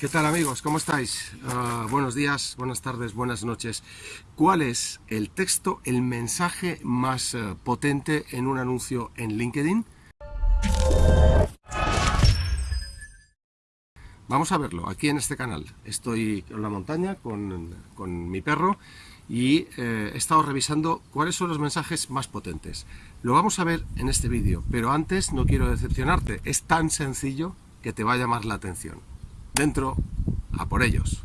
¿Qué tal amigos? ¿Cómo estáis? Ah, buenos días, buenas tardes, buenas noches. ¿Cuál es el texto, el mensaje más eh, potente en un anuncio en LinkedIn? Vamos a verlo aquí en este canal. Estoy en la montaña con, mi perro y eh, he estado revisando cuáles son los mensajes más potentes. Lo vamos a ver en este vídeo, pero antes no quiero decepcionarte. Es tan sencillo que te va a llamar la atención dentro, a por ellos.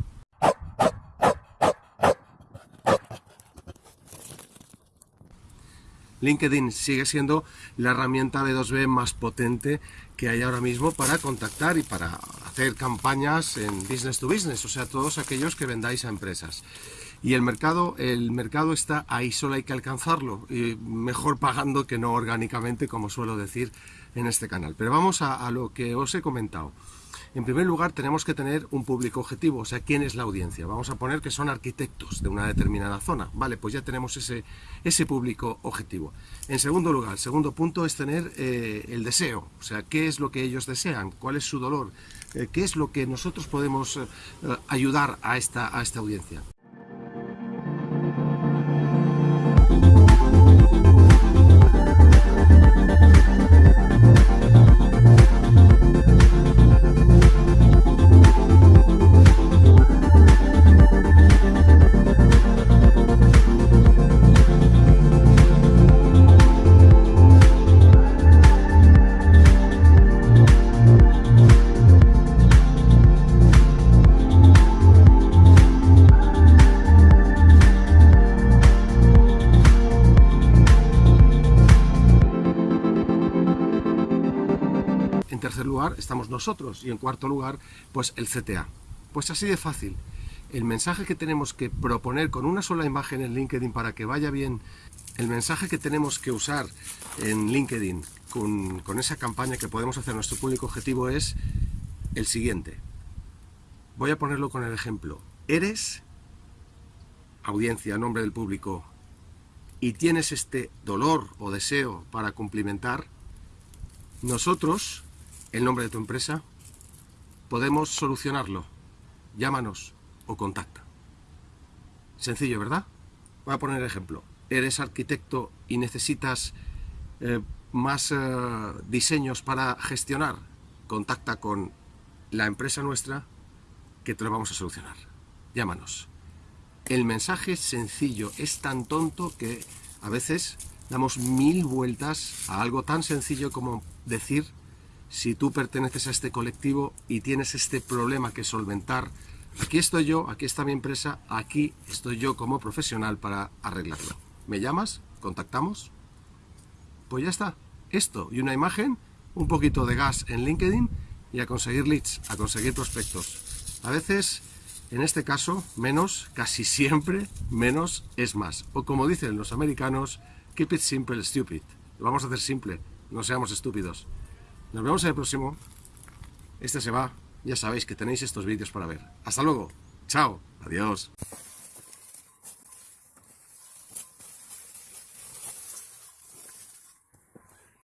LinkedIn sigue siendo la herramienta B2B más potente que hay ahora mismo para contactar y para hacer campañas en business to business, o sea, todos aquellos que vendáis a empresas. Y el mercado, el mercado está ahí, solo hay que alcanzarlo, y mejor pagando que no orgánicamente, como suelo decir en este canal. Pero vamos a lo que os he comentado. En primer lugar, tenemos que tener un público objetivo, o sea, ¿quién es la audiencia? Vamos a poner que son arquitectos de una determinada zona. Vale, pues ya tenemos ese, ese público objetivo. En segundo lugar, el segundo punto es tener eh, el deseo, o sea, ¿qué es lo que ellos desean? ¿Cuál es su dolor? Eh, ¿Qué es lo que nosotros podemos eh, ayudar a esta, a esta audiencia? En tercer lugar estamos nosotros y en cuarto lugar pues el CTA. Pues así de fácil. El mensaje que tenemos que proponer con una sola imagen en LinkedIn para que vaya bien, el mensaje que tenemos que usar en LinkedIn con, con esa campaña que podemos hacer nuestro público objetivo es el siguiente. Voy a ponerlo con el ejemplo. Eres audiencia, nombre del público, y tienes este dolor o deseo para cumplimentar, nosotros el nombre de tu empresa, podemos solucionarlo. Llámanos o contacta. Sencillo, ¿verdad? Voy a poner ejemplo. Eres arquitecto y necesitas eh, más eh, diseños para gestionar. Contacta con la empresa nuestra que te lo vamos a solucionar. Llámanos. El mensaje sencillo es tan tonto que a veces damos mil vueltas a algo tan sencillo como decir si tú perteneces a este colectivo y tienes este problema que solventar, aquí estoy yo, aquí está mi empresa, aquí estoy yo como profesional para arreglarlo. ¿Me llamas? ¿Contactamos? Pues ya está. Esto y una imagen, un poquito de gas en LinkedIn y a conseguir leads, a conseguir prospectos. A veces, en este caso, menos, casi siempre, menos es más. O como dicen los americanos, keep it simple, stupid. Vamos a hacer simple, no seamos estúpidos. Nos vemos en el próximo. Este se va. Ya sabéis que tenéis estos vídeos para ver. Hasta luego. Chao. Adiós.